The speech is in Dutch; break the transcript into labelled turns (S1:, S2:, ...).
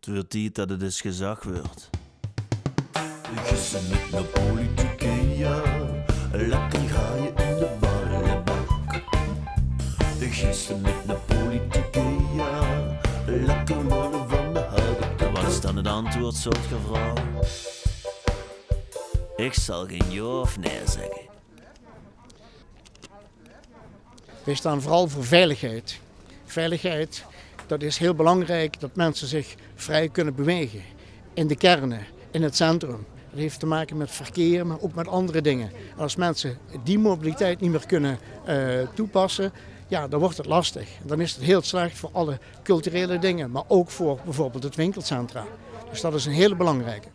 S1: Het wordt tijd dat het eens gezag wordt. Gissen met de politieke, ja. Lekker ga je in de ballenbak. Gissen met de politieke, ja. Lekker worden van de houten Wat is dan het antwoord, soort gevraagd? Ik zal geen ja of nee zeggen.
S2: Wij staan vooral voor veiligheid. Veiligheid, dat is heel belangrijk dat mensen zich vrij kunnen bewegen. In de kernen, in het centrum. Dat heeft te maken met verkeer, maar ook met andere dingen. Als mensen die mobiliteit niet meer kunnen uh, toepassen, ja, dan wordt het lastig. Dan is het heel slecht voor alle culturele dingen, maar ook voor bijvoorbeeld het winkelcentra. Dus dat is een hele belangrijke.